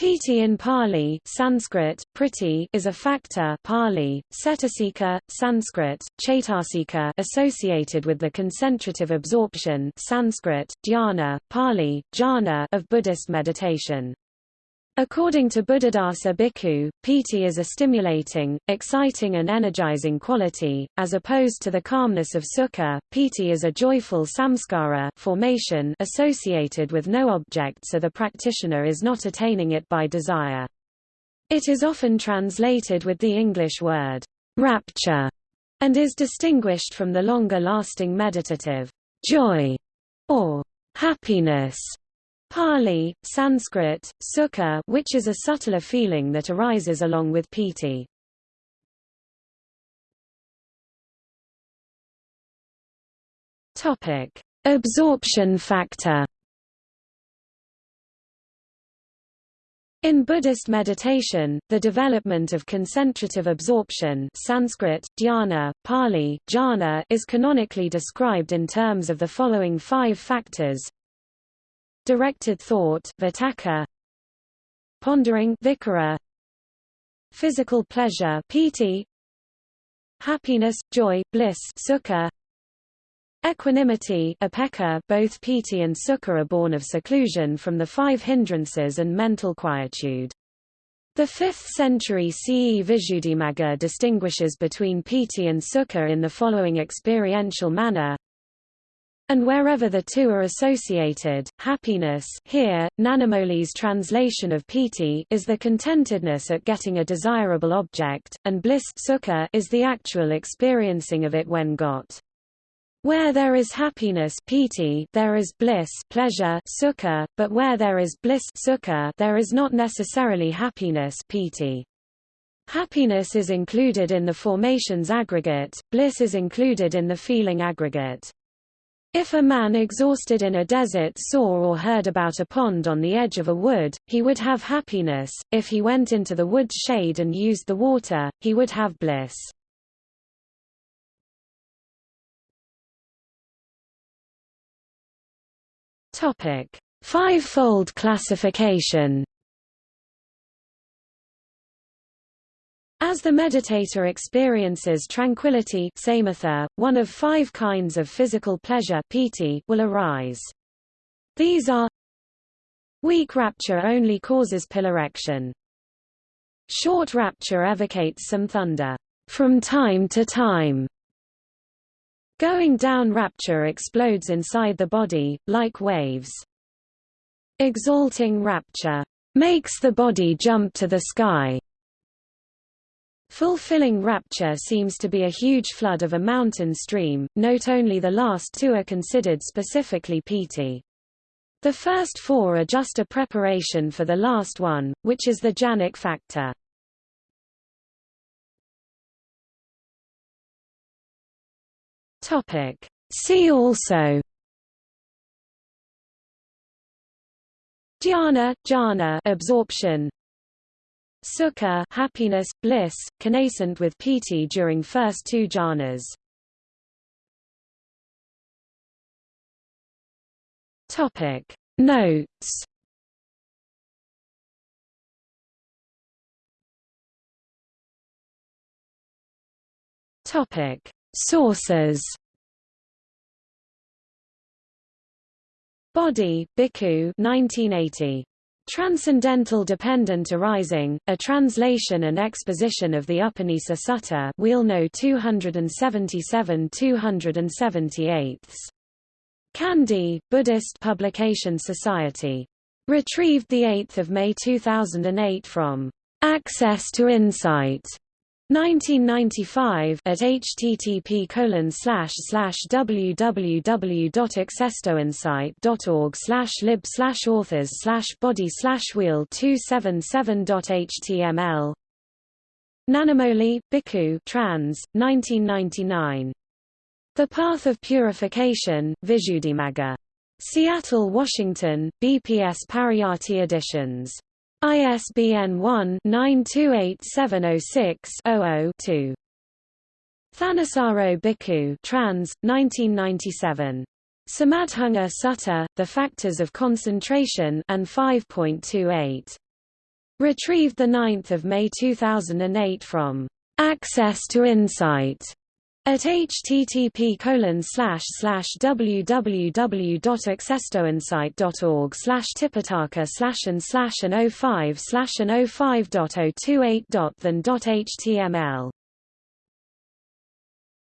Piti in Pali Sanskrit, priti is a factor Pali, cetasika, Sanskrit, chaitasika associated with the concentrative absorption Sanskrit, dhyana, Pali, jhana of Buddhist meditation. According to Buddhadasa Bhikkhu, piti is a stimulating, exciting and energizing quality, as opposed to the calmness of sukha. Piti is a joyful samskara formation associated with no object so the practitioner is not attaining it by desire. It is often translated with the English word, rapture, and is distinguished from the longer-lasting meditative, joy, or happiness Pali, Sanskrit, sukha which is a subtler feeling that arises along with piti. Topic: Absorption factor. In Buddhist meditation, the development of concentrative absorption Sanskrit, dhyana, Pali, jhana is canonically described in terms of the following five factors Directed thought vitakka, Pondering vichara, Physical pleasure piti, Happiness, joy, bliss sukha, Equanimity upekkha, both piti and sukha are born of seclusion from the five hindrances and mental quietude. The 5th century CE Visuddhimagga distinguishes between piti and sukha in the following experiential manner and wherever the two are associated, happiness here, Nanamoli's translation of piti is the contentedness at getting a desirable object, and bliss sukha is the actual experiencing of it when got. Where there is happiness piti, there is bliss pleasure sukha, but where there is bliss sukha, there is not necessarily happiness piti. Happiness is included in the formations aggregate, bliss is included in the feeling aggregate. If a man exhausted in a desert saw or heard about a pond on the edge of a wood, he would have happiness, if he went into the wood's shade and used the water, he would have bliss. Five-fold classification As the meditator experiences tranquility samatha, one of five kinds of physical pleasure piti will arise. These are Weak rapture only causes piloerection. Short rapture evocates some thunder from time to time. Going down rapture explodes inside the body, like waves. Exalting rapture makes the body jump to the sky. Fulfilling rapture seems to be a huge flood of a mountain stream, note only the last two are considered specifically piti. The first four are just a preparation for the last one, which is the jhanic factor. See also Dhyana, jhana absorption Sukha happiness, bliss, connascent with piti during first two jhanas. Topic. Notes. Topic. Sources. Bodhi Bhikkhu 1980 Transcendental Dependent Arising, a translation and exposition of the Upanisa Sutta Wheel No 277-278. Kandy, Buddhist Publication Society. Retrieved 8 May 2008 from Access to Insight 1995 at http colon slash slash www.accesstoinsight.org slash lib slash authors slash bodhi slash wheel 277.html Nanamoli, Bhikkhu trans, 1999. The Path of Purification, Visuddhimagga. Seattle, Washington, BPS Pariyatti Editions. ISBN 1-928706-00-2. Thanissaro Bhikkhu trans, 1997. Samadhanga Sutta, The Factors of Concentration and 5.28. Retrieved 9 May 2008 from Access to Insight at http www.accesstoinsight.org slash tipitaka slash and slash and 05 slash and 05.028.than.html